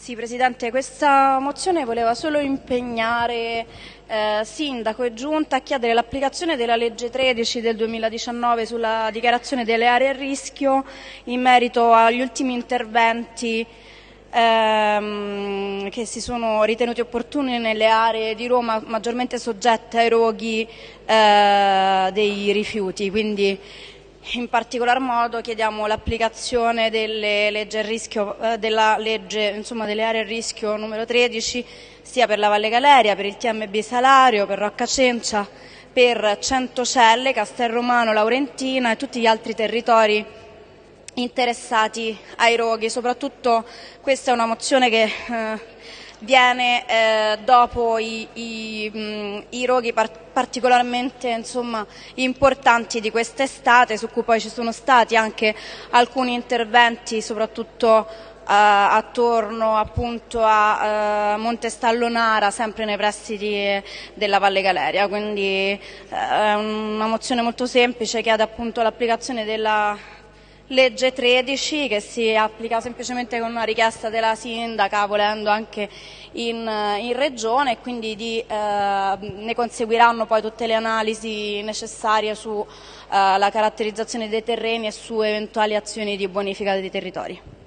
Sì, Presidente, questa mozione voleva solo impegnare eh, Sindaco e Giunta a chiedere l'applicazione della legge 13 del 2019 sulla dichiarazione delle aree a rischio in merito agli ultimi interventi ehm, che si sono ritenuti opportuni nelle aree di Roma maggiormente soggette ai roghi eh, dei rifiuti. Quindi in particolar modo chiediamo l'applicazione delle legge rischio, eh, della legge insomma, delle aree a rischio numero 13 sia per la Valle Galeria, per il TMB Salario, per Rocca Cencia, per Centocelle, Castelromano, Laurentina e tutti gli altri territori interessati ai roghi. Soprattutto questa è una mozione che eh, viene eh, dopo i, i, mh, i roghi par particolarmente insomma, importanti di quest'estate, su cui poi ci sono stati anche alcuni interventi, soprattutto eh, attorno appunto a eh, Montestallonara, sempre nei pressi della Valle Galeria. Quindi eh, è una mozione molto semplice, chiede appunto l'applicazione della legge 13 che si applica semplicemente con una richiesta della sindaca volendo anche in, in regione e quindi di, eh, ne conseguiranno poi tutte le analisi necessarie sulla eh, caratterizzazione dei terreni e su eventuali azioni di bonifica dei territori.